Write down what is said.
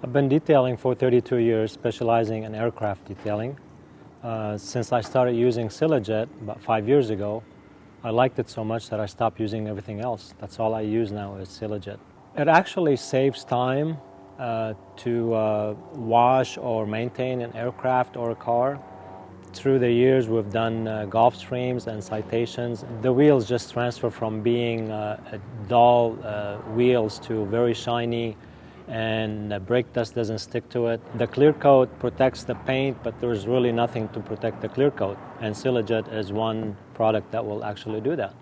I've been detailing for 32 years, specializing in aircraft detailing. Uh, since I started using Silajet about five years ago, I liked it so much that I stopped using everything else. That's all I use now is Silajet. It actually saves time uh, to uh, wash or maintain an aircraft or a car. Through the years, we've done uh, Gulfstreams and citations. The wheels just transfer from being uh, dull uh, wheels to very shiny and the brake dust doesn't stick to it. The clear coat protects the paint, but there's really nothing to protect the clear coat. And Silajet is one product that will actually do that.